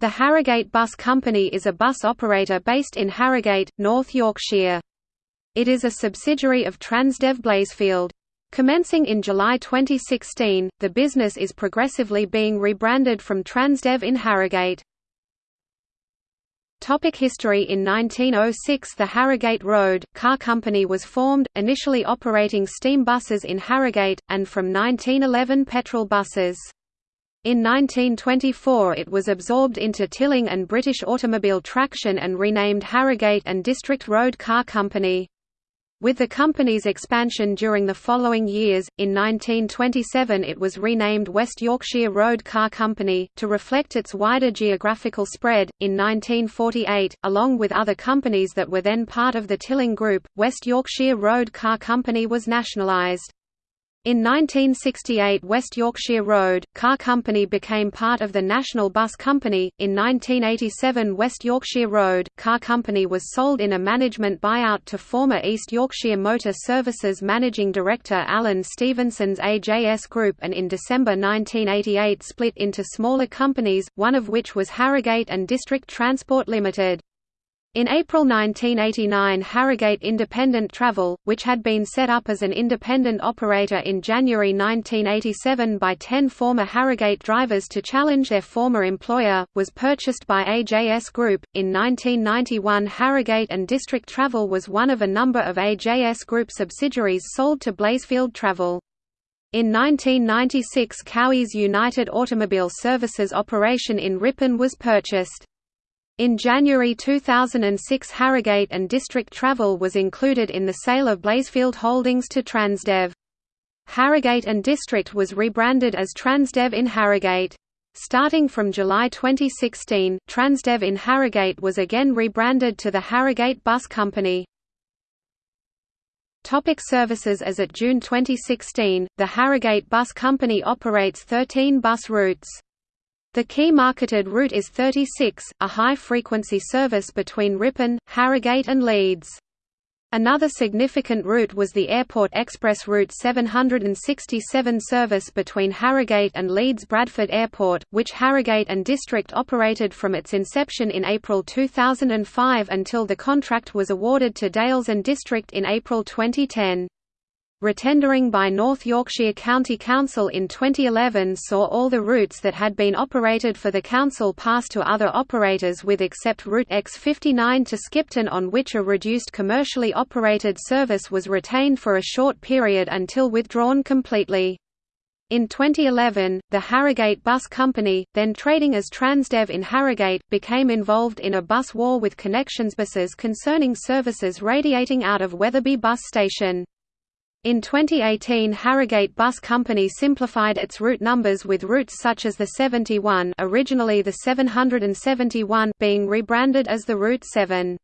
The Harrogate Bus Company is a bus operator based in Harrogate, North Yorkshire. It is a subsidiary of Transdev Blazefield. Commencing in July 2016, the business is progressively being rebranded from Transdev in Harrogate. Topic history In 1906 the Harrogate Road, Car Company was formed, initially operating steam buses in Harrogate, and from 1911 petrol buses. In 1924 it was absorbed into Tilling and British Automobile Traction and renamed Harrogate and District Road Car Company. With the company's expansion during the following years, in 1927 it was renamed West Yorkshire Road Car Company, to reflect its wider geographical spread. In 1948, along with other companies that were then part of the Tilling Group, West Yorkshire Road Car Company was nationalised. In 1968 West Yorkshire Road, Car Company became part of the National Bus Company. In 1987 West Yorkshire Road, Car Company was sold in a management buyout to former East Yorkshire Motor Services Managing Director Alan Stevenson's AJS Group and in December 1988 split into smaller companies, one of which was Harrogate and District Transport Limited. In April 1989 Harrogate Independent Travel, which had been set up as an independent operator in January 1987 by ten former Harrogate drivers to challenge their former employer, was purchased by AJS Group. In 1991 Harrogate and District Travel was one of a number of AJS Group subsidiaries sold to Blazefield Travel. In 1996 Cowie's United Automobile Services operation in Ripon was purchased. In January 2006 Harrogate and District Travel was included in the sale of Blazefield Holdings to Transdev. Harrogate and District was rebranded as Transdev in Harrogate. Starting from July 2016, Transdev in Harrogate was again rebranded to the Harrogate Bus Company. Topic services As at June 2016, the Harrogate Bus Company operates 13 bus routes. The key marketed route is 36, a high-frequency service between Ripon, Harrogate and Leeds. Another significant route was the Airport Express Route 767 service between Harrogate and Leeds Bradford Airport, which Harrogate and District operated from its inception in April 2005 until the contract was awarded to Dales and District in April 2010. Retendering by North Yorkshire County Council in 2011 saw all the routes that had been operated for the council pass to other operators with except Route X59 to Skipton on which a reduced commercially operated service was retained for a short period until withdrawn completely. In 2011, the Harrogate Bus Company, then trading as Transdev in Harrogate, became involved in a bus war with Connexions buses concerning services radiating out of Wetherby Bus Station. In 2018 Harrogate Bus Company simplified its route numbers with routes such as the 71 originally the 771 being rebranded as the Route 7.